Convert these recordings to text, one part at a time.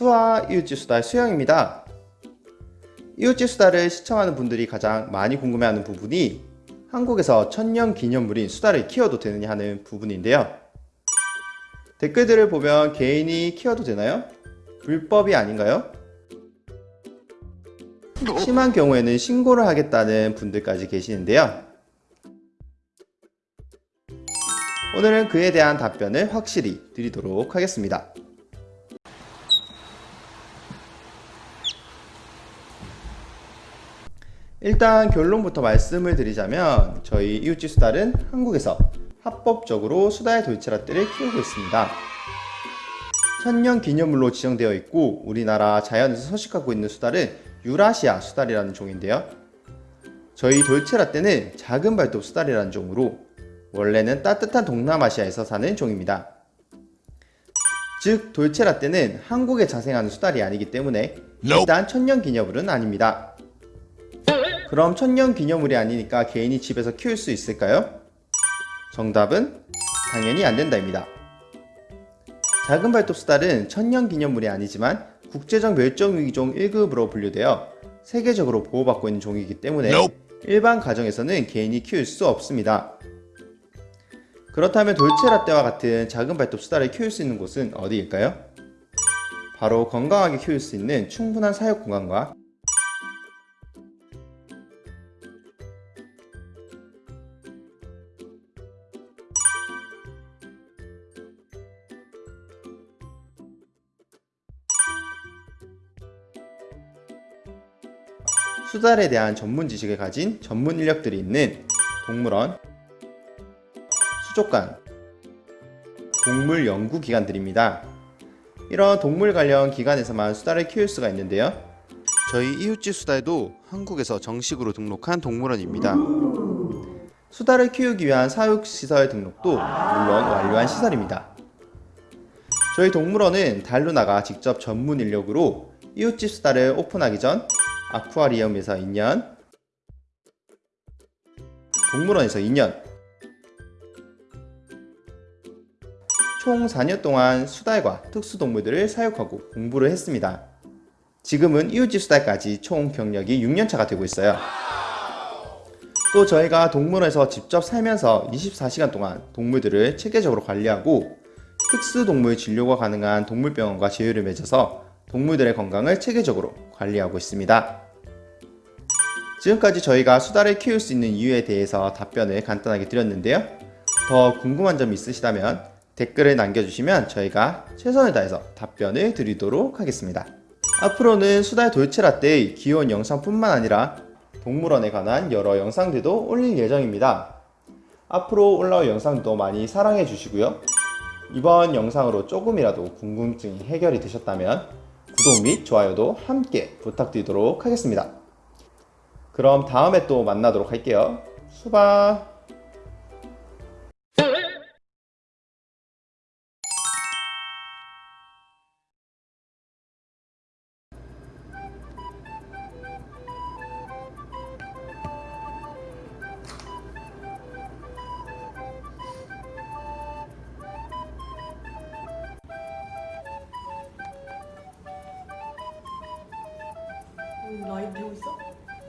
수아 이웃집 수다 수영입니다. 이웃집 수다를 시청하는 분들이 가장 많이 궁금해하는 부분이 한국에서 천년 기념물인 수다를 키워도 되느냐 하는 부분인데요. 댓글들을 보면 개인이 키워도 되나요? 불법이 아닌가요? 심한 경우에는 신고를 하겠다는 분들까지 계시는데요. 오늘은 그에 대한 답변을 확실히 드리도록 하겠습니다. 일단 결론부터 말씀을 드리자면 저희 이웃집 수달은 한국에서 합법적으로 수다의 돌체라떼를 키우고 있습니다. 천년 기념물로 지정되어 있고 우리나라 자연에서 서식하고 있는 수달은 유라시아 수달이라는 종인데요. 저희 돌체라떼는 작은 발톱 수달이라는 종으로 원래는 따뜻한 동남아시아에서 사는 종입니다. 즉 돌체라떼는 한국에 자생하는 수달이 아니기 때문에 일단 천년 기념물은 아닙니다. 그럼 천년 기념물이 아니니까 개인이 집에서 키울 수 있을까요? 정답은 당연히 안된다입니다. 작은 발톱 수달은 천년 기념물이 아니지만 국제적 멸종위기종 1급으로 분류되어 세계적으로 보호받고 있는 종이기 때문에 일반 가정에서는 개인이 키울 수 없습니다. 그렇다면 돌체라떼와 같은 작은 발톱 수달을 키울 수 있는 곳은 어디일까요? 바로 건강하게 키울 수 있는 충분한 사육 공간과 수달에 대한 전문 지식을 가진 전문 인력들이 있는 동물원, 수족관, 동물 연구 기관들입니다. 이런 동물 관련 기관에서만 수달을 키울 수가 있는데요. 저희 이웃집 수달도 한국에서 정식으로 등록한 동물원입니다. 수달을 키우기 위한 사육시설 등록도 물론 완료한 시설입니다. 저희 동물원은 달로 나가 직접 전문 인력으로 이웃집 수달을 오픈하기 전 아쿠아리움에서 2년 동물원에서 2년 총 4년 동안 수달과 특수동물들을 사육하고 공부를 했습니다. 지금은 이웃집 수달까지 총 경력이 6년차가 되고 있어요. 또 저희가 동물원에서 직접 살면서 24시간 동안 동물들을 체계적으로 관리하고 특수동물 진료가 가능한 동물병원과 제휴를 맺어서 동물들의 건강을 체계적으로 관리하고 있습니다. 지금까지 저희가 수달을 키울 수 있는 이유에 대해서 답변을 간단하게 드렸는데요. 더 궁금한 점 있으시다면 댓글을 남겨주시면 저희가 최선을 다해서 답변을 드리도록 하겠습니다. 앞으로는 수달 돌체라떼의 귀여운 영상뿐만 아니라 동물원에 관한 여러 영상들도 올릴 예정입니다. 앞으로 올라올 영상도 많이 사랑해 주시고요. 이번 영상으로 조금이라도 궁금증이 해결이 되셨다면 구독 및 좋아요도 함께 부탁드리도록 하겠습니다. 그럼 다음에 또 만나도록 할게요. 수바 배우고 있어?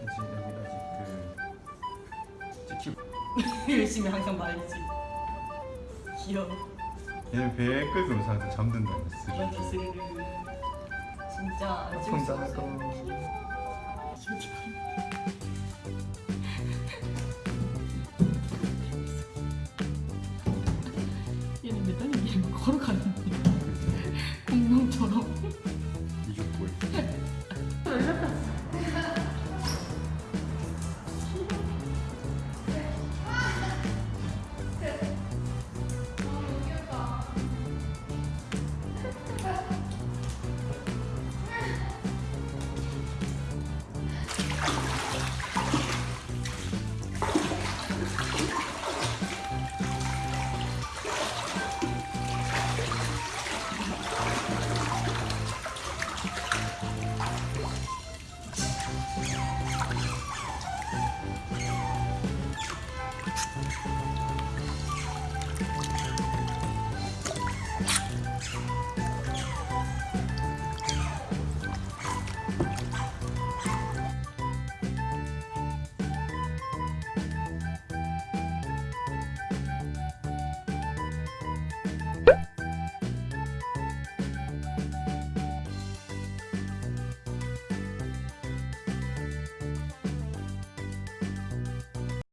아직 여기 아직 그 찍히 열심히 항상 말이지. 귀여워. 얘는 배에 끌고 오면서 잠든다 맞아 스르르 진짜 안 찍을 수 없어 얘는 매달리기 걸어가는